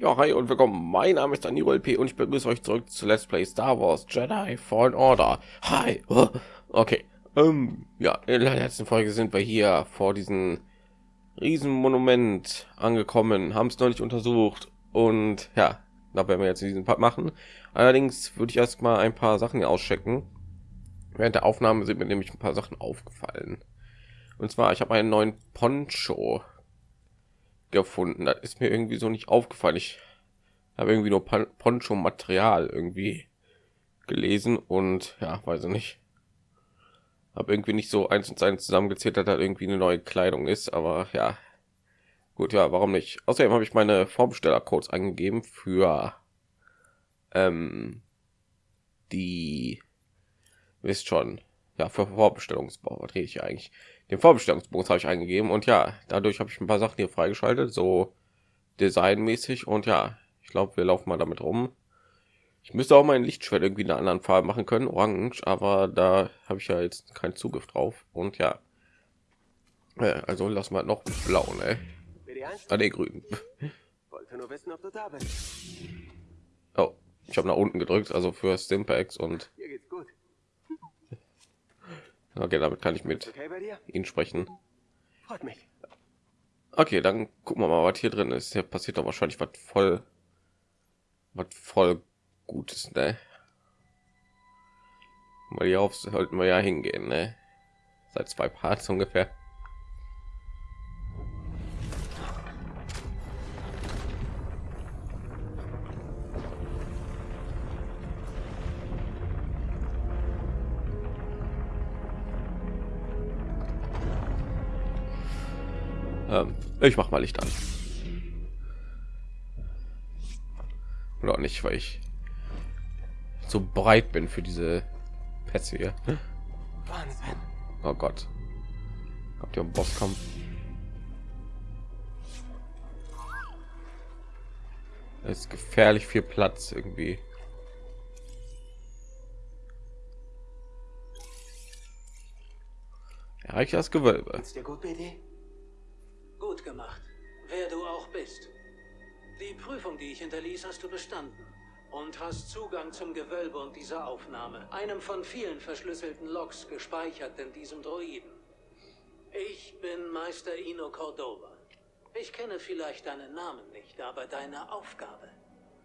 Ja, hi und willkommen. Mein Name ist Daniel P. und ich begrüße euch zurück zu Let's Play Star Wars Jedi Fallen Order. Hi. Okay. Ähm, ja, in der letzten Folge sind wir hier vor diesem Riesenmonument angekommen, haben es noch nicht untersucht und ja, da werden wir jetzt diesen Part machen. Allerdings würde ich erst mal ein paar Sachen auschecken. Während der Aufnahme sind mir nämlich ein paar Sachen aufgefallen. Und zwar, ich habe einen neuen Poncho gefunden. Das ist mir irgendwie so nicht aufgefallen. Ich habe irgendwie nur Poncho Material irgendwie gelesen und ja, weiß ich nicht. Habe irgendwie nicht so eins und eins zusammengezählt, dass da irgendwie eine neue Kleidung ist, aber ja. Gut, ja, warum nicht? Außerdem habe ich meine Vorbestellercodes angegeben für ähm, die wisst schon, ja, für Vorbestellungsbau, was rede ich eigentlich? Den Vorbestellungsbonus habe ich eingegeben und ja, dadurch habe ich ein paar Sachen hier freigeschaltet, so designmäßig und ja, ich glaube, wir laufen mal damit rum. Ich müsste auch mein Lichtschwert irgendwie in einer anderen Farbe machen können, orange, aber da habe ich ja jetzt keinen Zugriff drauf und ja. Also lass mal noch blau, ne? Ah, nee, grün. Oh, ich habe nach unten gedrückt, also für Stimpaks und Okay, damit kann ich mit Ihnen sprechen. Freut mich. Okay, dann gucken wir mal, was hier drin ist. Hier passiert doch wahrscheinlich was voll, was voll Gutes, ne? Mal hier auf sollten wir ja hingehen, ne? Seit zwei Parts ungefähr. Ähm, ich mach mal Licht an. Oder nicht, weil ich so breit bin für diese Pässe hier. Wahnsinn. Oh Gott. Habt ihr einen Bosskampf? Es ist gefährlich viel Platz irgendwie. Erreicht das Gewölbe. Ist dir gut, BD? Gut gemacht, wer du auch bist. Die Prüfung, die ich hinterließ, hast du bestanden. Und hast Zugang zum Gewölbe und dieser Aufnahme, einem von vielen verschlüsselten Logs gespeichert in diesem Droiden. Ich bin Meister Ino Cordova. Ich kenne vielleicht deinen Namen nicht, aber deine Aufgabe.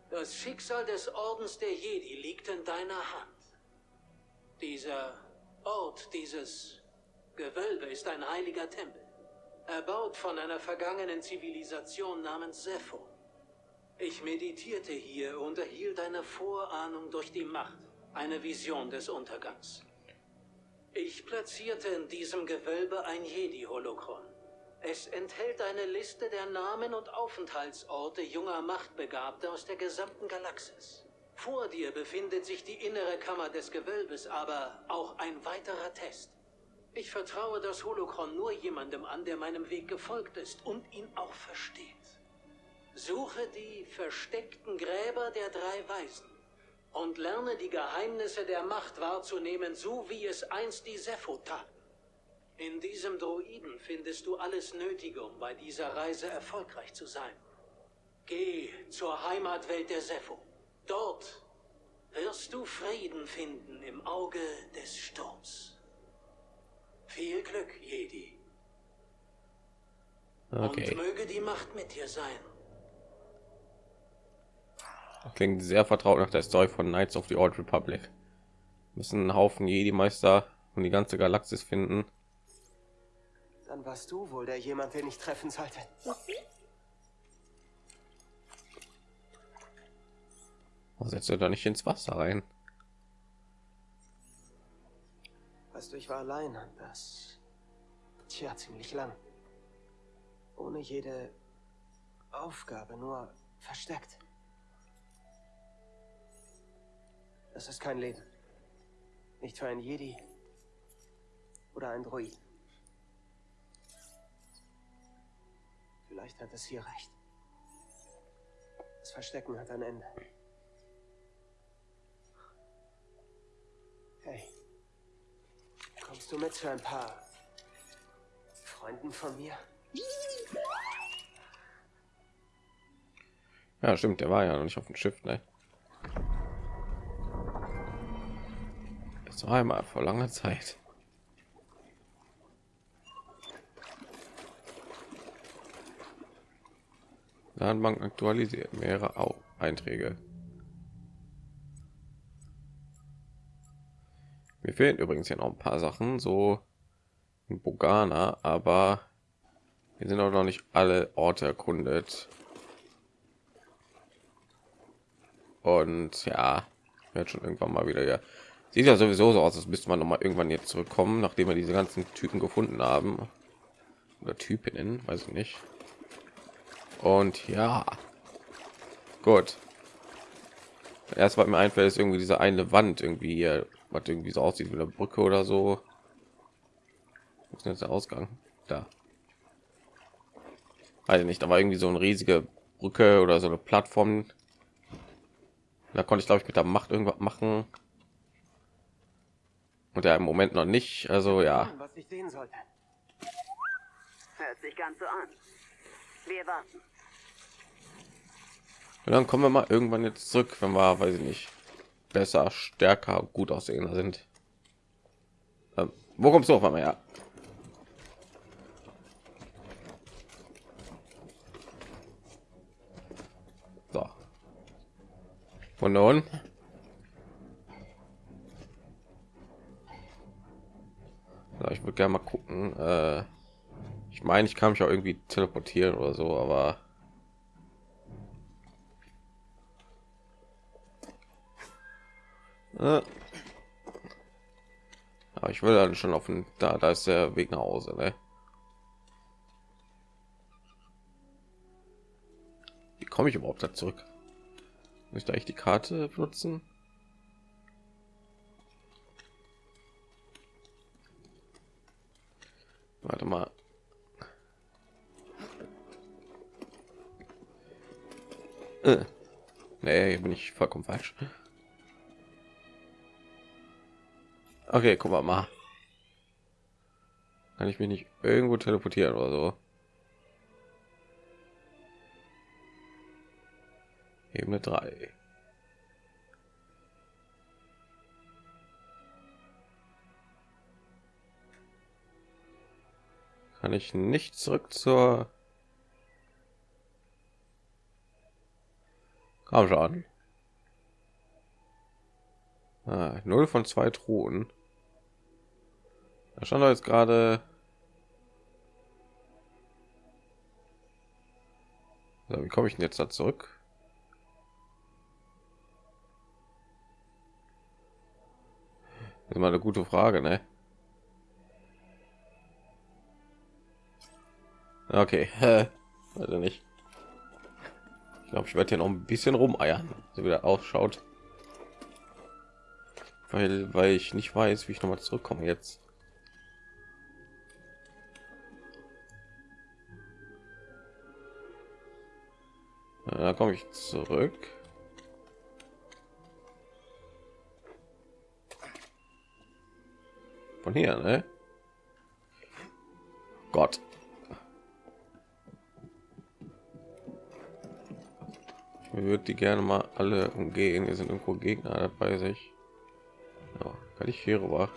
Das Schicksal des Ordens der Jedi liegt in deiner Hand. Dieser Ort, dieses Gewölbe ist ein heiliger Tempel. Erbaut von einer vergangenen Zivilisation namens Sepho. Ich meditierte hier und erhielt eine Vorahnung durch die Macht, eine Vision des Untergangs. Ich platzierte in diesem Gewölbe ein Jedi-Holokron. Es enthält eine Liste der Namen und Aufenthaltsorte junger Machtbegabter aus der gesamten Galaxis. Vor dir befindet sich die innere Kammer des Gewölbes, aber auch ein weiterer Test. Ich vertraue das Holokron nur jemandem an, der meinem Weg gefolgt ist und ihn auch versteht. Suche die versteckten Gräber der drei Weisen und lerne die Geheimnisse der Macht wahrzunehmen, so wie es einst die Sepho taten. In diesem Droiden findest du alles Nötige, um bei dieser Reise erfolgreich zu sein. Geh zur Heimatwelt der Sepho. Dort wirst du Frieden finden im Auge des Sturms. Viel Glück, Jedi. Okay. Und möge die Macht mit dir sein. Klingt sehr vertraut nach der Story von Knights of the Old Republic. Müssen einen Haufen Jedi-Meister und die ganze Galaxis finden. Dann warst du wohl der jemand, den ich treffen sollte. Setzt du da nicht ins Wasser rein? Weißt du, ich war allein das. Tja, ziemlich lang. Ohne jede Aufgabe, nur versteckt. Das ist kein Leben. Nicht für ein Jedi oder ein Droid. Vielleicht hat es hier recht. Das Verstecken hat ein Ende. Hey. Kommst du mit zu ein paar Freunden von mir? Ja, stimmt, der war ja noch nicht auf dem Schiff, ne? War einmal vor langer Zeit. Datenbank aktualisiert mehrere auch Einträge. Mir fehlen übrigens ja noch ein paar Sachen, so in Bogana, aber wir sind auch noch nicht alle Orte erkundet. Und ja, wird schon irgendwann mal wieder ja. Sieht ja sowieso so aus, als müsste man noch mal irgendwann jetzt zurückkommen, nachdem wir diese ganzen Typen gefunden haben. Oder Typinnen, weiß ich nicht. Und ja, gut. Erst was mir einfällt, ist irgendwie diese eine Wand irgendwie hier, was irgendwie so aussieht wie eine Brücke oder so. Wo ist jetzt der Ausgang? Da. Also nicht, aber irgendwie so eine riesige Brücke oder so eine Plattform. Da konnte ich glaube ich mit der Macht irgendwas machen. Und ja im Moment noch nicht. Also ja. Was ich sehen sollte. Hört sich ganz so an. Wir warten. Und dann kommen wir mal irgendwann jetzt zurück, wenn wir, weiß ich nicht, besser, stärker, gut aussehender sind. Ähm, wo kommst du auf einmal her? So. Und nun? So, ich würde gerne mal gucken. Äh, ich meine, ich kann mich auch irgendwie teleportieren oder so, aber Aber ich will dann schon auf den, da, da ist der Weg nach Hause, ne? Wie komme ich überhaupt da zurück? Möchte ich die Karte benutzen? Warte mal. Äh. Nee, bin ich vollkommen falsch. Okay, guck mal mal. Kann ich mich nicht irgendwo teleportieren oder so? Ebene 3. Kann ich nicht zurück zur Komm schon. Ah, null von zwei Truhen. Da stand jetzt gerade. So, wie komme ich denn jetzt da zurück? Das ist mal eine gute Frage, ne? Okay, also nicht. Ich glaube, ich werde hier noch ein bisschen rumeiern, so wie das ausschaut, weil weil ich nicht weiß, wie ich noch mal zurückkomme jetzt. Da komme ich zurück. Von hier, ne? Gott. Ich würde die gerne mal alle umgehen. Hier sind irgendwo Gegner dabei sich. Kann ich hier rüber?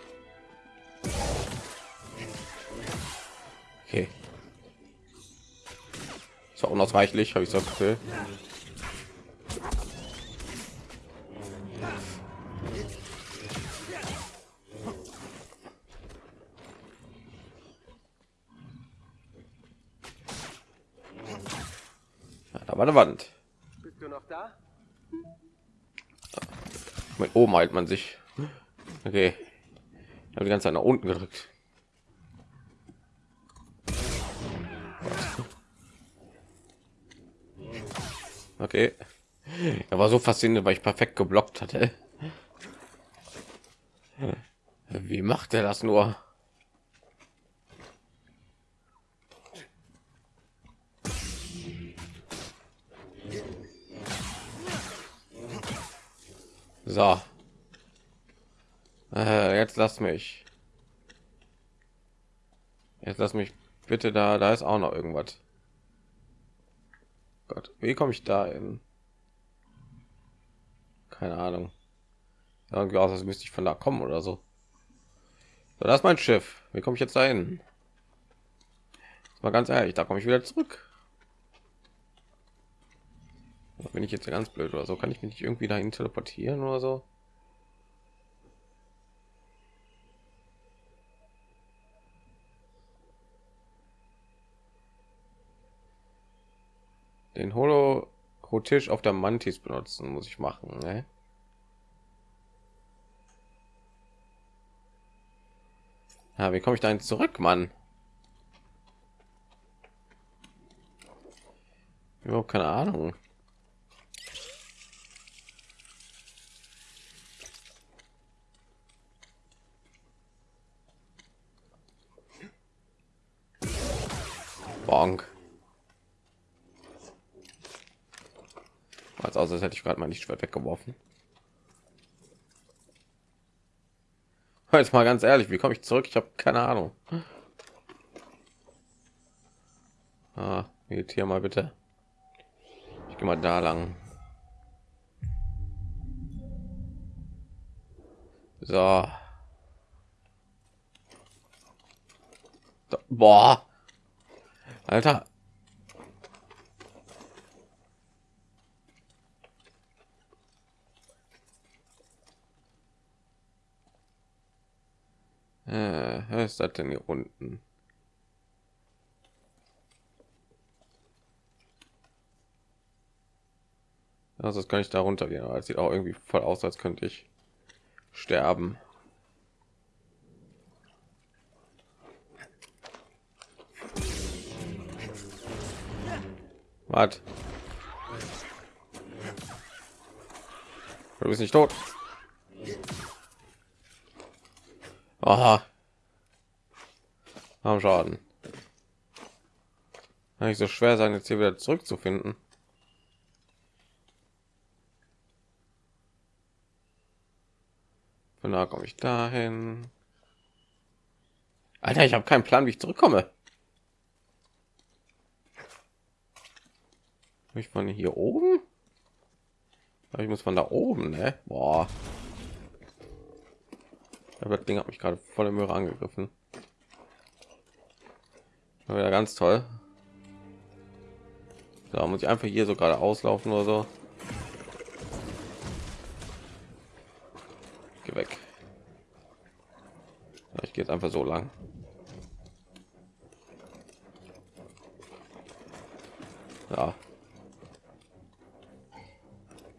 Okay. Ist auch unausweichlich, habe ich so Gefühl. Ja, da war eine Wand. Bist du noch da? Mit oben halt man sich. Okay. Ich habe die ganze Zeit nach unten gedrückt. Okay. Er war so faszinierend, weil ich perfekt geblockt hatte. Wie macht er das nur? So. Äh, jetzt lass mich. Jetzt lass mich bitte da. Da ist auch noch irgendwas. Gott, wie komme ich da hin? keine Ahnung. Irgendwie aus, als müsste ich von da kommen oder so. so das ist mein Schiff. Wie komme ich jetzt dahin? Mal ganz ehrlich, da komme ich wieder zurück. Bin ich jetzt ganz blöd oder so? Kann ich mich nicht irgendwie dahin teleportieren oder so? Den Holo Tisch auf der Mantis benutzen muss ich machen. Ne? Ja, wie komme ich da zurück, Mann? Überhaupt keine Ahnung. Bonk. Als aus, als hätte ich gerade mal nicht schwer weggeworfen. Jetzt mal ganz ehrlich, wie komme ich zurück? Ich habe keine Ahnung. Ah, hier mal bitte. Ich gehe mal da lang. So. Boah. Alter. Äh, was ist das denn hier unten? Also das kann ich da runtergehen, aber es sieht auch irgendwie voll aus, als könnte ich sterben. Was? Du bist nicht tot. Aha. Am Schaden. Nicht so schwer sein, jetzt hier wieder zurückzufinden. Von da komme ich dahin. Alter, ich habe keinen Plan, wie ich zurückkomme. ich von hier oben ich muss von da oben ne? Boah. das ding hat mich gerade voll im Möhre angegriffen wieder ganz toll. Da muss ich einfach hier so gerade auslaufen oder so? Geh weg. Ich gehe jetzt einfach so lang. Ja.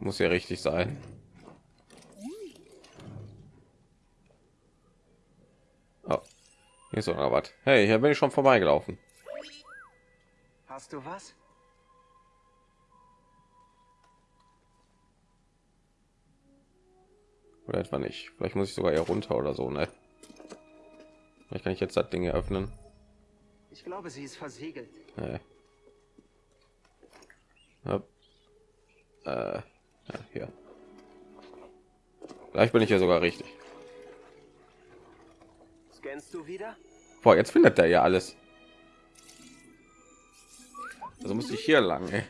Muss ja richtig sein. Hier ist noch was. Hey, hier bin ich schon vorbeigelaufen. Hast du was? Oder etwa nicht. Vielleicht muss ich sogar hier runter oder so, ne? Vielleicht kann ich jetzt das Ding öffnen. Ich glaube, sie ist versiegelt. Nee. Ja. Äh. Ja, hier. Vielleicht bin ich ja sogar richtig. Scannst du wieder? Boah, jetzt findet er ja alles. Also muss ich hier lang. Ey.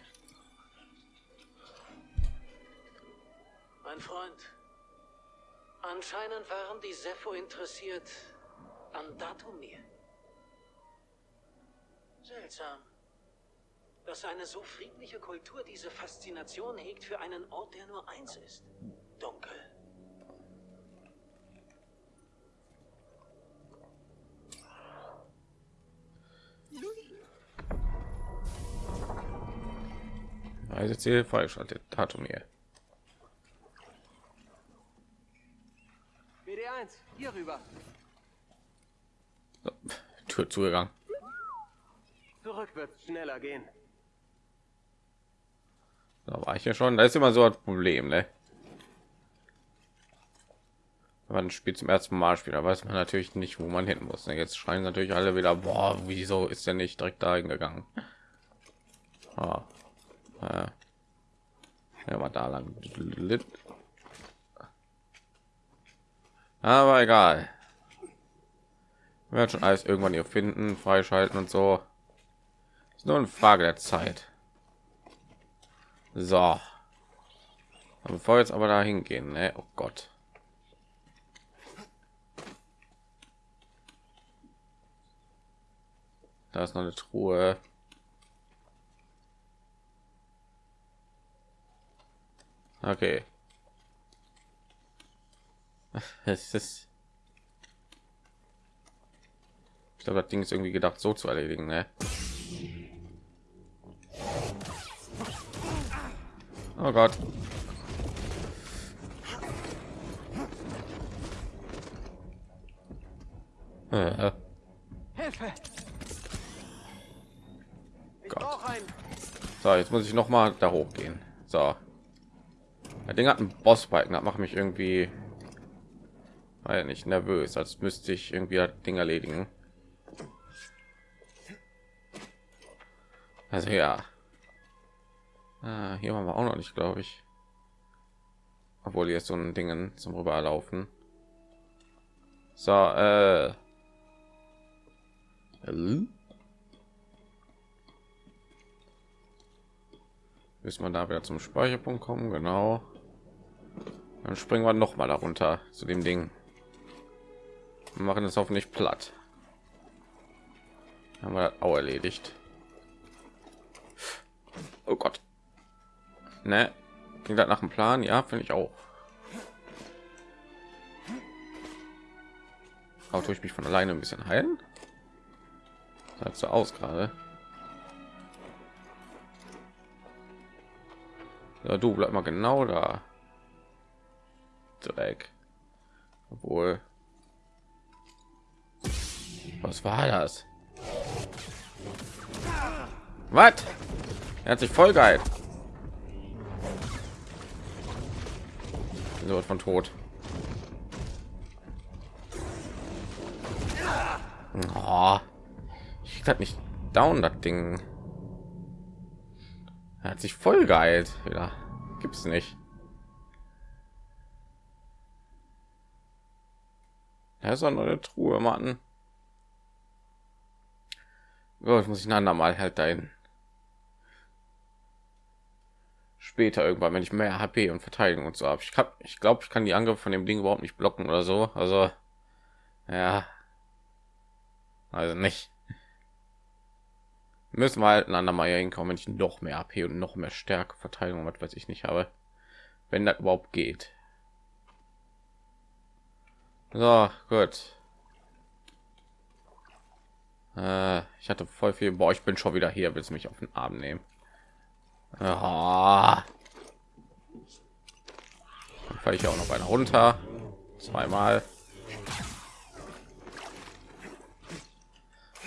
Mein Freund, anscheinend waren die Sepho interessiert an Datumir. Seltsam dass eine so friedliche Kultur diese Faszination hegt für einen Ort, der nur eins ist. Dunkel. Ziel falsch hatte Tatumir. BD1, hier rüber. So, Tür zugegangen. Zurück wird schneller gehen. Da war ich ja schon. Da ist immer so ein Problem, ne? Wenn man ein Spiel zum ersten Mal spielt, da weiß man natürlich nicht, wo man hin muss. Ne? Jetzt schreien natürlich alle wieder, boah, wieso ist der nicht direkt dahin gegangen? Ah. Ja. mal da lang. Aber egal. Wir werden schon alles irgendwann hier finden, freischalten und so. Ist nur eine Frage der Zeit. So. Bevor wir jetzt aber da hingehen, ne? oh Gott. Da ist noch eine Truhe. Okay. Es ist. Ich glaube, das Ding ist irgendwie gedacht, so zu erledigen, ne? Oh Gott. Äh. Hilfe! Gott. So, jetzt muss ich noch mal da hochgehen. So. Das Ding hat einen Bossbalken, das macht mich irgendwie weil nicht nervös, als müsste ich irgendwie das Ding erledigen. Also ja. Ah, hier waren wir auch noch nicht, glaube ich. Obwohl jetzt so ein Dingen zum rüberlaufen. So. Äh? Müssen wir da wieder zum Speicherpunkt kommen, genau. Dann springen wir noch mal darunter zu dem Ding. Wir machen es hoffentlich platt. Haben wir auch erledigt. Oh Gott. Ne? Ging das nach dem Plan? Ja, finde ich auch. Auch tue ich mich von alleine ein bisschen heilen. Sah so aus gerade. Ja, du bleib mal genau da. Dreck. Obwohl. Was war das? Was? Er hat sich voll geil. So von tot. Oh, ich krieg nicht down das Ding. Er hat sich voll geheilt. Wieder gibt's nicht. Da ist eine Truhe, Mann. Oh, ich muss ich ein andermal halt dahin. Später irgendwann, wenn ich mehr HP und Verteidigung und so habe. Ich, ich glaube, ich kann die Angriffe von dem Ding überhaupt nicht blocken oder so. Also, ja. Also nicht. Müssen wir halt ein andermal hier hinkommen, wenn ich noch mehr AP und noch mehr Stärke, Verteidigung, was weiß ich nicht habe. Wenn das überhaupt geht. So, gut. Äh, ich hatte voll viel. Boah, ich bin schon wieder hier. Willst du mich auf den Arm nehmen? Dann falle ich auch noch eine runter. Zweimal.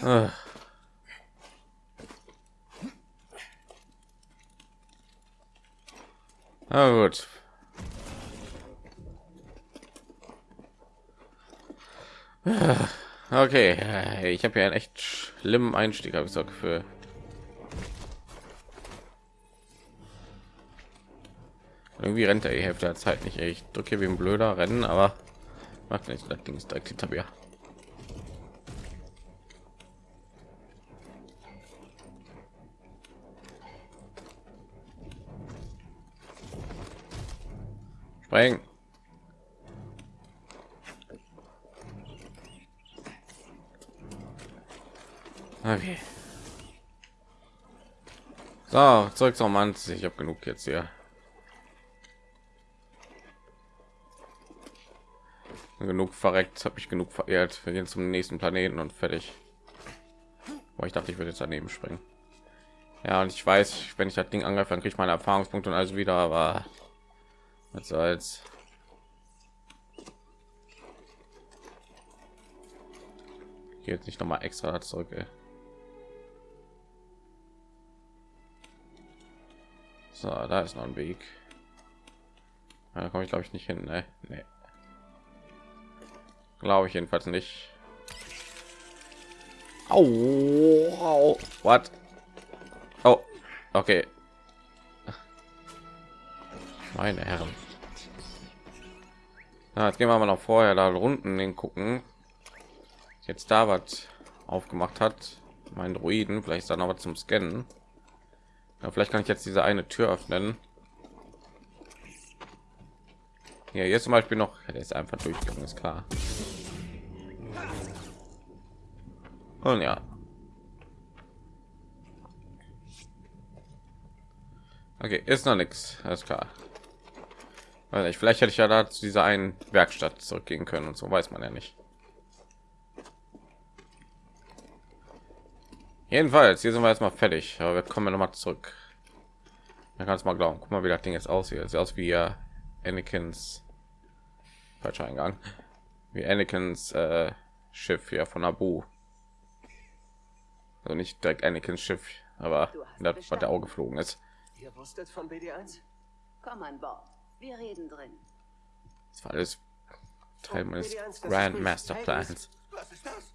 Äh. Na gut. Okay, ich habe ja einen echt schlimmen Einstieg, habe ich so für. Irgendwie rennt er die Hälfte der Zeit nicht. Ich drücke wie ein blöder Rennen, aber macht nicht. Das Ding ist direkt hinter mir. Springen. Okay. So, zurück zum Mann. Ich habe genug jetzt hier. Genug verreckt, habe ich genug verehrt. Wir gehen zum nächsten Planeten und fertig. Aber ich dachte, ich würde jetzt daneben springen. Ja, und ich weiß, wenn ich das Ding angreife, dann kriege ich meine Erfahrungspunkte und alles wieder, aber was soll's. Jetzt nicht noch mal extra zurück. Ey. So, da ist noch ein Weg. Da komme ich glaube ich nicht hin. Ne? Nee. Glaube ich jedenfalls nicht. Au, au. What? Oh, okay. Meine Herren. Na, jetzt gehen wir mal noch vorher da unten gucken. Jetzt da was aufgemacht hat. Mein Druiden, vielleicht ist da noch was zum Scannen. Ja, vielleicht kann ich jetzt diese eine Tür öffnen. Ja, jetzt zum Beispiel noch, der ist einfach durchgegangen, ist klar. Und ja. Okay, ist noch nichts, alles klar. Weiß nicht, vielleicht hätte ich ja da zu dieser einen Werkstatt zurückgehen können und so weiß man ja nicht. Jedenfalls, hier sind wir erstmal fertig, aber wir kommen noch mal zurück. Man kann es mal glauben. Guck mal, wie das Ding jetzt aussieht. Sieht aus wie ja Anakins falscher Eingang. Wie Anakins äh, Schiff hier von Abu. Also nicht direkt Anakins Schiff, aber das, was der Auge geflogen ist. Ihr wusstet von BD1? Komm an Bord. Wir reden drin. Das war alles Teil meines BD1, das ist Grand. Master Plans. Was ist das?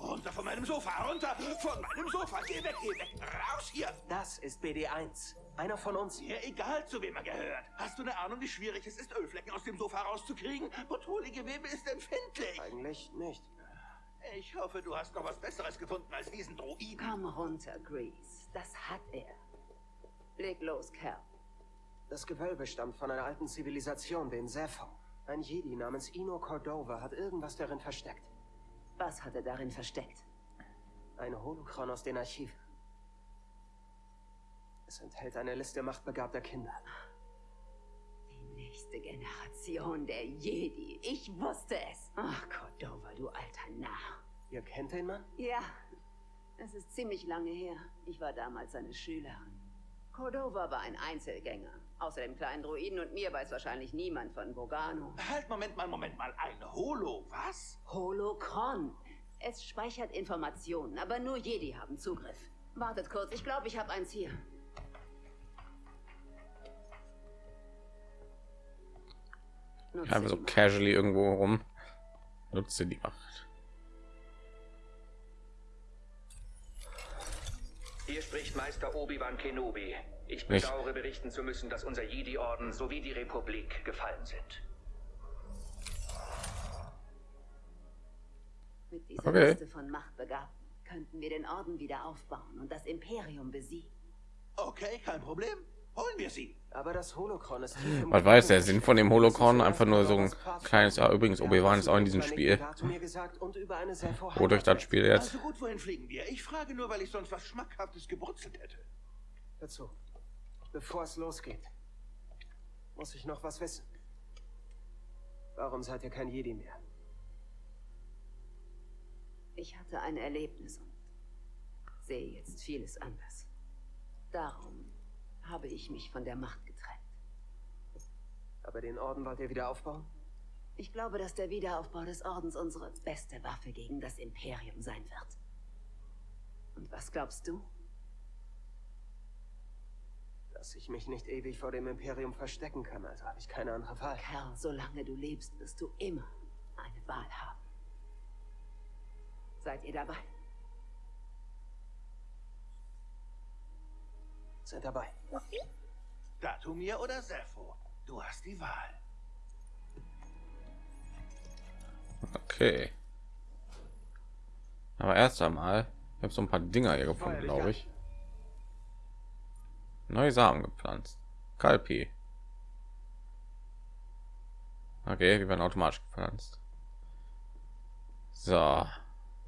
Runter von meinem Sofa, runter von meinem Sofa. Geh weg, geh weg. Raus hier. Das ist BD1. Einer von uns. Mir egal, zu wem er gehört. Hast du eine Ahnung, wie schwierig es ist, Ölflecken aus dem Sofa rauszukriegen? Petrolegewebe ist empfindlich. Eigentlich nicht. Ich hoffe, du hast noch was Besseres gefunden als diesen Droiden. Komm runter, Grease. Das hat er. Leg los, Kerl. Das Gewölbe stammt von einer alten Zivilisation, den Sepho. Ein Jedi namens Ino Cordova hat irgendwas darin versteckt. Was hat er darin versteckt? Ein Holochron aus den Archiven. Es enthält eine Liste machtbegabter Kinder. Die nächste Generation der Jedi. Ich wusste es. Ach, Cordova, du alter Narr. Ihr kennt den Mann? Ja, es ist ziemlich lange her. Ich war damals seine Schülerin. Cordova war ein Einzelgänger. Außer dem kleinen Druiden und mir weiß wahrscheinlich niemand von Bogano. Halt, Moment mal, Moment mal. Ein Holo, was? Holocron. Es speichert Informationen, aber nur Jedi haben Zugriff. Wartet kurz, ich glaube, ich habe eins hier. Nutze Einfach so casually irgendwo rum. Nutze die Macht. Hier spricht Meister Obi-Wan Kenobi. Ich bedauere berichten zu müssen, dass unser Jedi-Orden sowie die Republik gefallen sind. Mit dieser Okay. Liste von Machtbegabten könnten wir den Orden wieder aufbauen und das Imperium besiegen. Okay, kein Problem. Holen wir sie. Aber das Holochron ist Was weiß der. Sinn von dem Holocron? Einfach nur so ein kleines. Ja, übrigens, Obi-Wan ist auch in diesem Spiel. Wodurch das Spiel jetzt? Also gut, wohin fliegen wir? Ich frage nur, weil ich sonst was Schmackhaftes gebrutzelt hätte. Dazu. Bevor es losgeht, muss ich noch was wissen. Warum seid ihr kein Jedi mehr? Ich hatte ein Erlebnis und sehe jetzt vieles anders. Darum habe ich mich von der Macht getrennt. Aber den Orden wollt ihr wieder aufbauen? Ich glaube, dass der Wiederaufbau des Ordens unsere beste Waffe gegen das Imperium sein wird. Und was glaubst du? Dass ich mich nicht ewig vor dem Imperium verstecken kann, also habe ich keine andere Wahl. Kerl, solange du lebst, wirst du immer eine Wahl haben. Seid ihr dabei? Seid dabei. Datumir oder Sepho? Du hast die Wahl. Okay. Aber erst einmal, ich habe so ein paar Dinger hier gefunden, glaube ich. Neue Samen gepflanzt. Kalpi. Okay, die werden automatisch gepflanzt. So.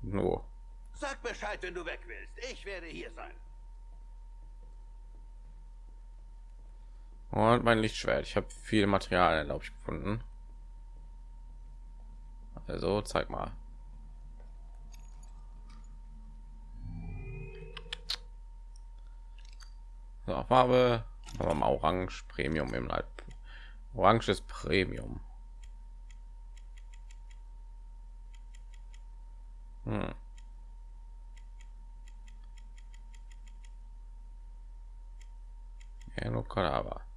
No. Sag Bescheid, wenn du weg willst. Ich werde hier sein. Und mein Lichtschwert. Ich habe viel Material, glaube ich, gefunden. Also, zeig mal. So, Farbe. Machen wir Orange Premium im Leib. Oranges Premium. Hm. Ja, nur aber.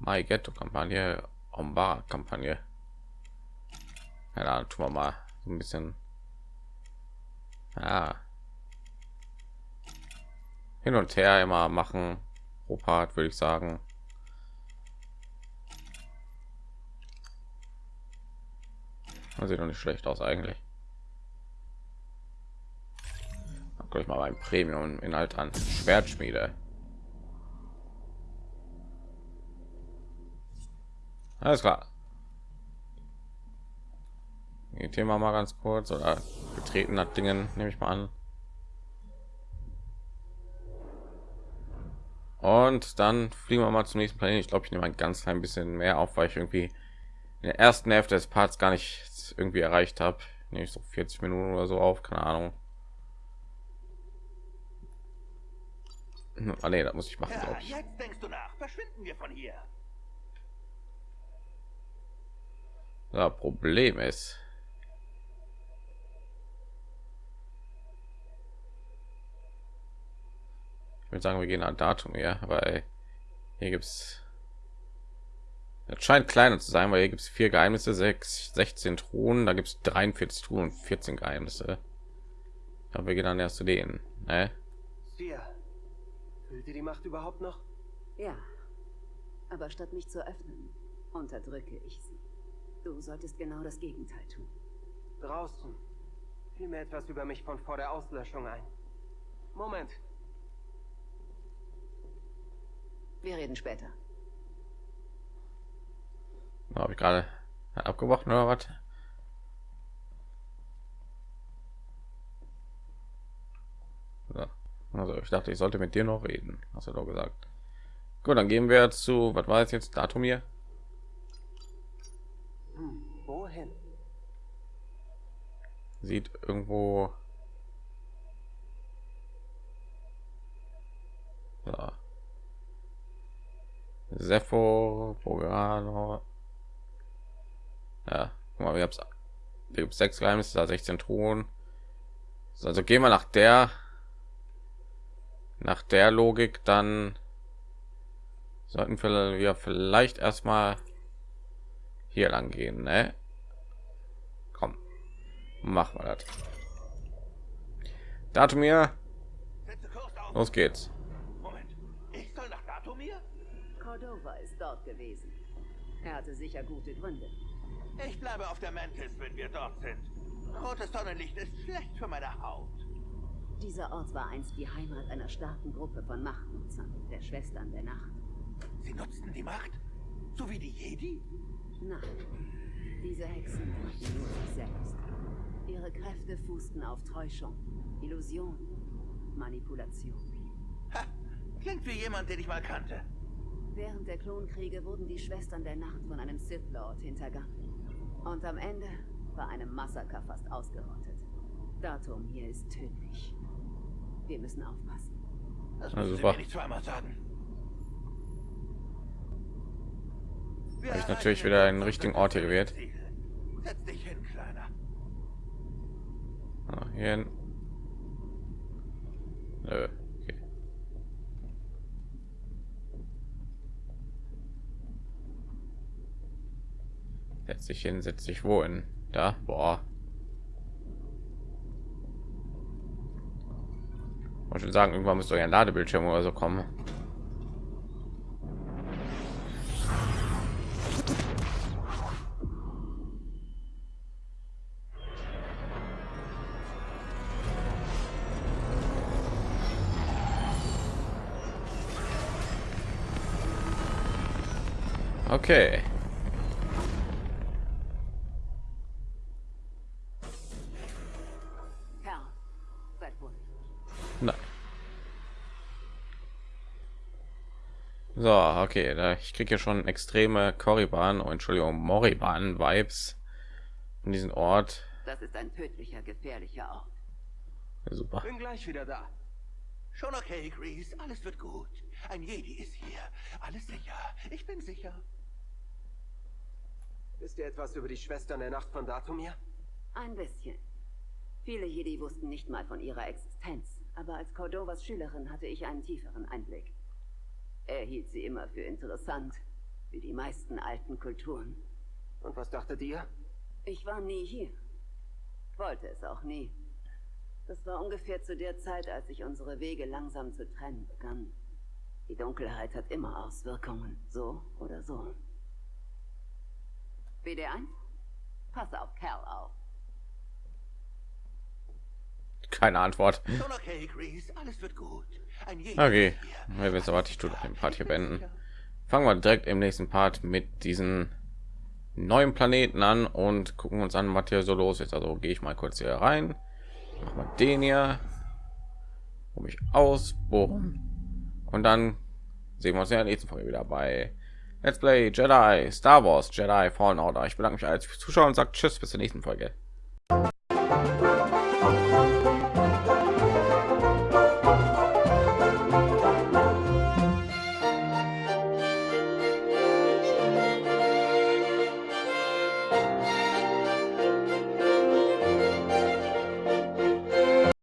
Mai Ghetto Kampagne, Ombar Kampagne. Ja, da tun wir mal so ein bisschen. Ja. Hin und her immer machen. Opat würde ich sagen. Das sieht doch nicht schlecht aus eigentlich. Guck ich mal beim Premium Inhalt an. Schwertschmiede. Alles klar. Thema mal ganz kurz oder betreten hat Dingen, nehme ich mal an. Und dann fliegen wir mal zum nächsten Planeten. Ich glaube, ich nehme ein ganz klein bisschen mehr auf, weil ich irgendwie in der ersten Hälfte des Parts gar nicht irgendwie erreicht habe. Nehme ich so 40 Minuten oder so auf, keine Ahnung. Ah, nee, das muss ich machen, glaube ich. jetzt denkst du nach. Verschwinden wir von hier. Ja, Problem ist, ich würde sagen, wir gehen an Datum her, weil hier gibt's es scheint kleiner zu sein, weil hier gibt es vier Geheimnisse, sechs, 16 Truhen, da gibt es 43 Truhen und 14 Geheimnisse. Aber wir gehen dann erst zu denen. Ne? Fühlt ihr die Macht überhaupt noch? Ja. Aber statt mich zu öffnen, unterdrücke ich sie. Du solltest genau das Gegenteil tun. Draußen fiel mir etwas über mich von vor der Auslöschung ein. Moment, Wir reden später. Habe ich gerade abgebrochen oder was? So. Also ich dachte, ich sollte mit dir noch reden, hast du doch gesagt. Gut, dann gehen wir zu, was war jetzt jetzt Datum hier? hm, wohin? Sieht irgendwo. So. Sepho, Bogano. Ja, guck mal, wir haben gibt sechs Geheimnisse, da 16 Truhen. So, Also gehen wir nach der nach der Logik, dann sollten wir vielleicht erstmal hier lang gehen, ne? Machen wir das. Datum hier, Setze Kurs auf. los geht's. Moment. Ich soll nach Datumir? Cordova ist dort gewesen. Er hatte sicher gute Gründe. Ich bleibe auf der Mantis, wenn wir dort sind. Rotes Sonnenlicht ist schlecht für meine Haut. Dieser Ort war einst die Heimat einer starken Gruppe von Machtnutzern, der Schwestern der Nacht. Sie nutzten die Macht? So wie die Jedi? Nein, diese Hexen nur sich selbst. Ihre Kräfte fußten auf Täuschung, Illusion, Manipulation. Ha, klingt wie jemand, den ich mal kannte. Während der Klonkriege wurden die Schwestern der Nacht von einem Sith Lord hintergangen. Und am Ende war einem Massaker fast ausgerottet. Datum hier ist tödlich. Wir müssen aufpassen. Das Also müssen Sie war- mir nicht zweimal sagen. Wir Hab ich natürlich wieder den richtigen Ort hier gewählt. Setz dich. Ah, hier hin. Nö, okay. Setz dich hin, setz dich wohin? Da, boah. Wollte schon sagen, irgendwann müsste euer Ladebildschirm oder so kommen. Okay. Nein. So, okay, da ich kriege hier schon extreme Korriban, oh, Entschuldigung, Morriban Vibes in diesen Ort. Das ist ein tödlicher, gefährlicher Ort. Super. Bin gleich wieder da. Schon okay, Grease. Alles wird gut. Ein Jedi ist hier. Alles sicher. Ich bin sicher. Wisst ihr etwas über die Schwestern der Nacht von Datumir? Ein bisschen. Viele Jedi wussten nicht mal von ihrer Existenz, aber als Cordovas Schülerin hatte ich einen tieferen Einblick. Er hielt sie immer für interessant, wie die meisten alten Kulturen. Und was dachtet ihr? Ich war nie hier. Wollte es auch nie. Das war ungefähr zu der Zeit, als sich unsere Wege langsam zu trennen begannen. Die Dunkelheit hat immer Auswirkungen, so oder so. BD1? Pass auf Kerl auf. Keine Antwort. Okay. Alles wird gut. Okay, ja, wisst ihr was, ich tue den Part hier beenden. Fangen wir direkt im nächsten Part mit diesen neuen Planeten an und gucken uns an, was hier so los ist. Also gehe ich mal kurz hier rein, mach mal den hier, um mich aus, boom. und dann sehen wir uns in der nächsten Folge wieder bei Let's Play Jedi Star Wars Jedi Fallen Order. Ich bedanke mich als Zuschauer und sagt Tschüss bis zur nächsten Folge.